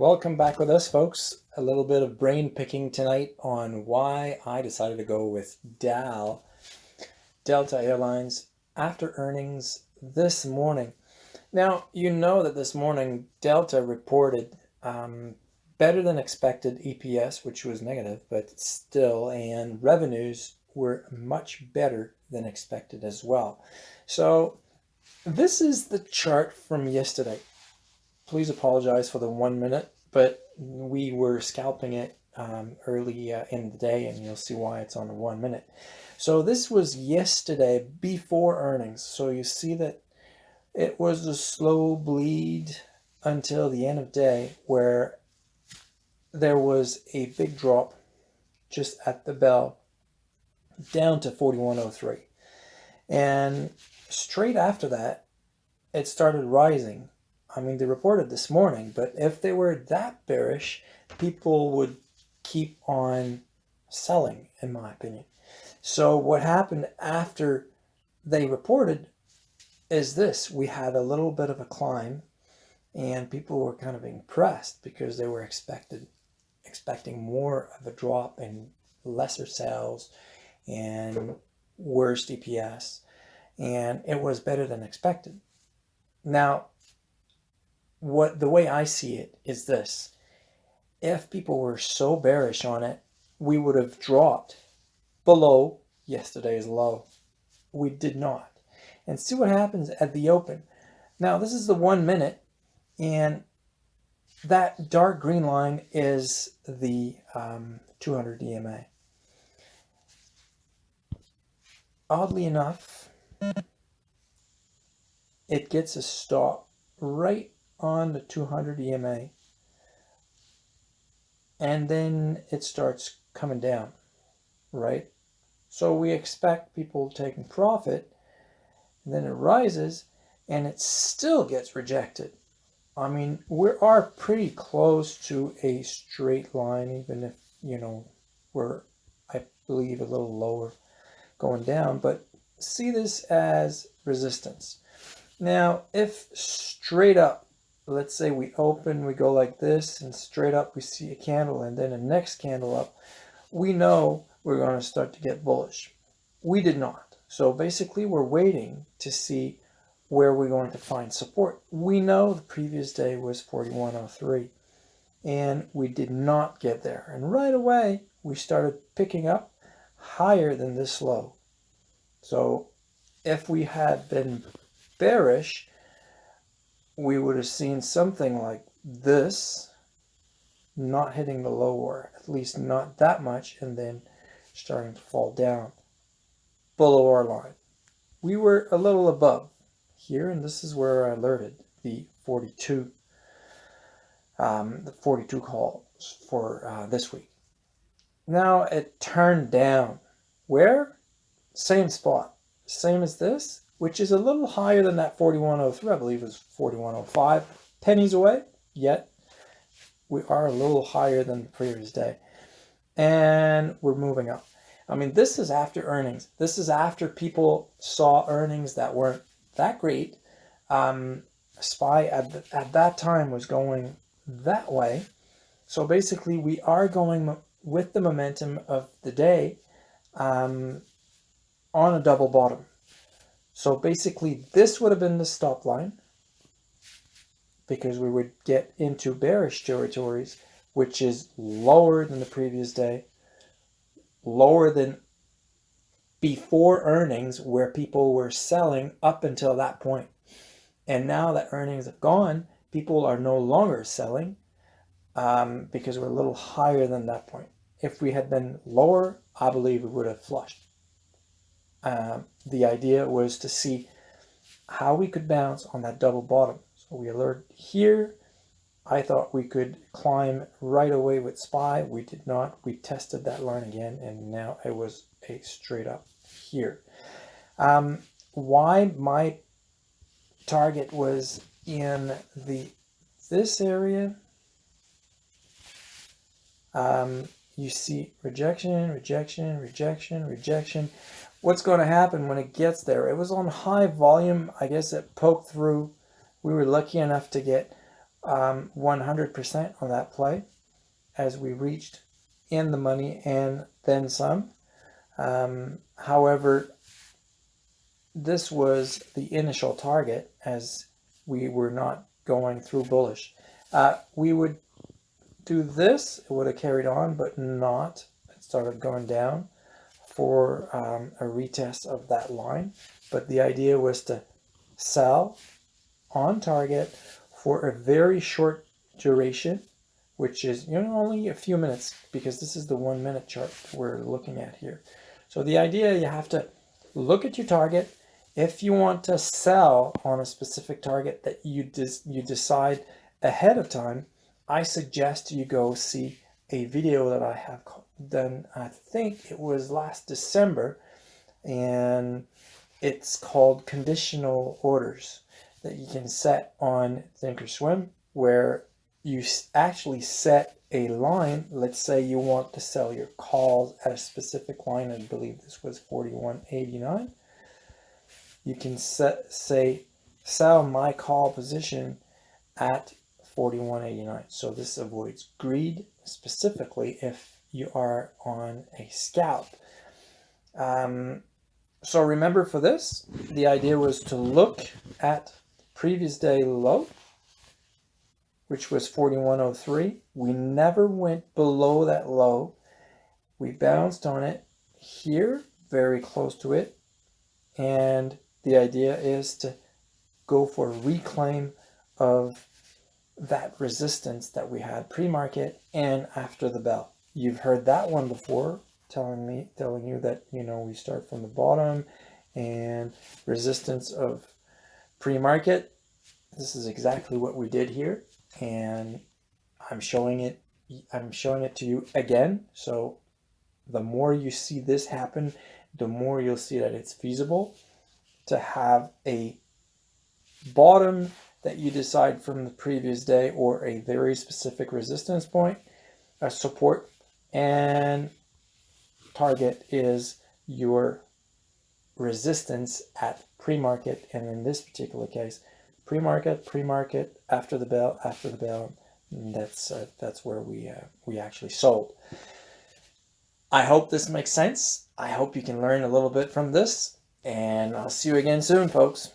Welcome back with us, folks. A little bit of brain picking tonight on why I decided to go with DAL, Delta Airlines, after earnings this morning. Now, you know that this morning Delta reported um, better than expected EPS, which was negative, but still, and revenues were much better than expected as well. So this is the chart from yesterday please apologize for the one minute, but we were scalping it um, early uh, in the day and you'll see why it's on the one minute. So this was yesterday before earnings. So you see that it was a slow bleed until the end of day where there was a big drop just at the bell down to 4103 and straight after that it started rising I mean, they reported this morning, but if they were that bearish, people would keep on selling, in my opinion. So what happened after they reported is this. We had a little bit of a climb and people were kind of impressed because they were expected expecting more of a drop and lesser sales and worse DPS and it was better than expected. Now, what the way I see it is this. If people were so bearish on it, we would have dropped below yesterday's low. We did not. And see what happens at the open. Now, this is the one minute, and that dark green line is the um, 200 EMA. Oddly enough, it gets a stop right on the 200 EMA and then it starts coming down, right? So we expect people taking profit and then it rises and it still gets rejected. I mean, we are pretty close to a straight line, even if, you know, we're, I believe, a little lower going down, but see this as resistance. Now, if straight up let's say we open, we go like this, and straight up we see a candle, and then the next candle up, we know we're going to start to get bullish. We did not. So basically, we're waiting to see where we're going to find support. We know the previous day was 4103, and we did not get there. And right away, we started picking up higher than this low. So if we had been bearish, we would have seen something like this not hitting the lower, at least not that much, and then starting to fall down below our line. We were a little above here, and this is where I alerted the 42, um, the 42 calls for uh, this week. Now it turned down. Where? Same spot. Same as this, which is a little higher than that 4103. I believe is 4105. Pennies away, yet we are a little higher than the previous day. And we're moving up. I mean, this is after earnings. This is after people saw earnings that weren't that great. Um, SPY at, the, at that time was going that way. So basically, we are going with the momentum of the day um, on a double bottom. So basically this would have been the stop line because we would get into bearish territories, which is lower than the previous day, lower than before earnings where people were selling up until that point. And now that earnings have gone, people are no longer selling um, because we're a little higher than that point. If we had been lower, I believe we would have flushed. Um, the idea was to see how we could bounce on that double bottom. So we alert here. I thought we could climb right away with SPY. We did not. We tested that line again, and now it was a straight up here. Um, why my target was in the this area um, you see rejection, rejection, rejection, rejection what's going to happen when it gets there. It was on high volume. I guess it poked through. We were lucky enough to get um, 100% on that play as we reached in the money and then some. Um, however, this was the initial target as we were not going through bullish. Uh, we would do this, it would have carried on, but not. It started going down for um, a retest of that line. But the idea was to sell on target for a very short duration, which is you know only a few minutes because this is the one minute chart we're looking at here. So the idea you have to look at your target. If you want to sell on a specific target that you dis you decide ahead of time, I suggest you go see a video that I have done, I think it was last December, and it's called conditional orders that you can set on Thinkorswim where you actually set a line. Let's say you want to sell your calls at a specific line. I believe this was 41.89. You can set, say, sell my call position at 41.89. So this avoids greed specifically if you are on a scalp. Um, so remember for this, the idea was to look at previous day low, which was 41.03. We never went below that low. We bounced on it here, very close to it. And the idea is to go for a reclaim of that resistance that we had pre-market and after the bell. You've heard that one before, telling me, telling you that, you know, we start from the bottom and resistance of pre-market. This is exactly what we did here. And I'm showing it, I'm showing it to you again. So the more you see this happen, the more you'll see that it's feasible to have a bottom that you decide from the previous day or a very specific resistance point, a support, and target is your resistance at pre-market. And in this particular case, pre-market, pre-market, after the bell, after the bell, that's uh, that's where we uh, we actually sold. I hope this makes sense. I hope you can learn a little bit from this and I'll see you again soon, folks.